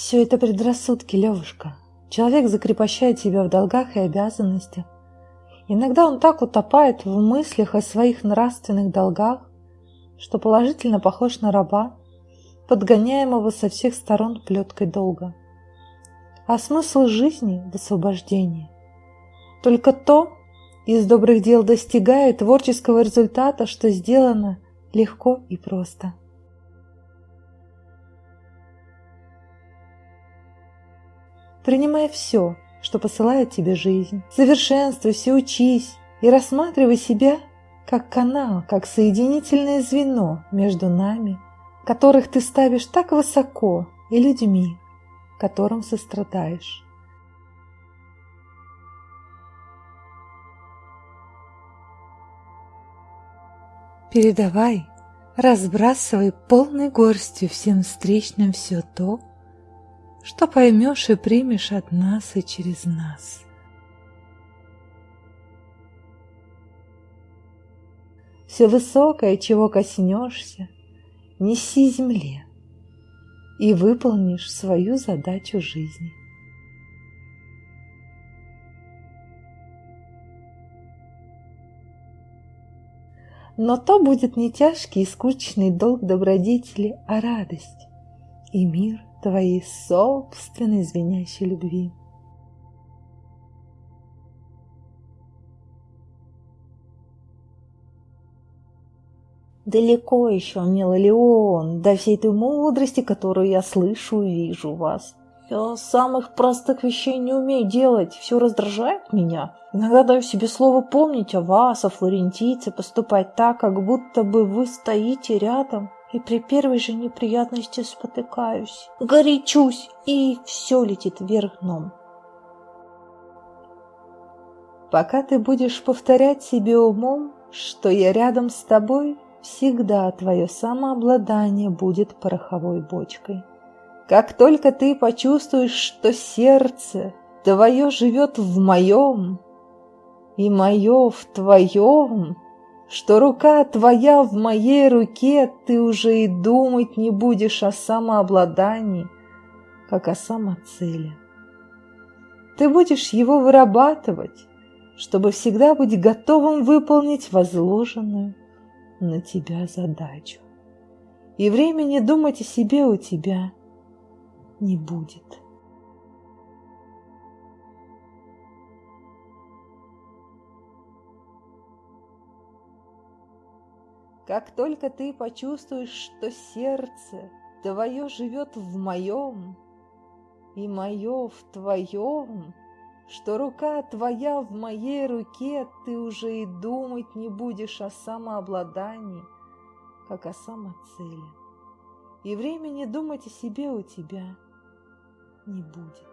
Все это предрассудки, Левушка. Человек закрепощает себя в долгах и обязанностях. Иногда он так утопает в мыслях о своих нравственных долгах, что положительно похож на раба, подгоняемого со всех сторон плеткой долга. А смысл жизни в освобождении. Только то из добрых дел достигает творческого результата, что сделано легко и просто. Принимай все, что посылает тебе жизнь. Совершенствуйся, учись и рассматривай себя как канал, как соединительное звено между нами, которых ты ставишь так высоко, и людьми, которым сострадаешь. Передавай, разбрасывай полной горстью всем встречным все то, что поймешь и примешь от нас и через нас. Все высокое, чего коснешься, неси земле и выполнишь свою задачу жизни. Но то будет не тяжкий и скучный долг добродетели, а радость и мир твоей собственной звенящей любви. Далеко еще, милый Леон, до всей той мудрости, которую я слышу и вижу вас. Я самых простых вещей не умею делать, все раздражает меня. Иногда даю себе слово помнить о вас, о флорентийце, поступать так, как будто бы вы стоите рядом, и при первой же неприятности спотыкаюсь, горячусь, и все летит вверх дном. Пока ты будешь повторять себе умом, что я рядом с тобой, всегда твое самообладание будет пороховой бочкой. Как только ты почувствуешь, что сердце твое живет в моем, и мое в твоем, что рука твоя в моей руке, ты уже и думать не будешь о самообладании, как о самоцели. Ты будешь его вырабатывать, чтобы всегда быть готовым выполнить возложенную на тебя задачу. И времени думать о себе у тебя не будет. Как только ты почувствуешь, что сердце твое живет в моем, и мое в твоем, что рука твоя в моей руке, ты уже и думать не будешь о самообладании, как о самоцели и времени думать о себе у тебя не будет.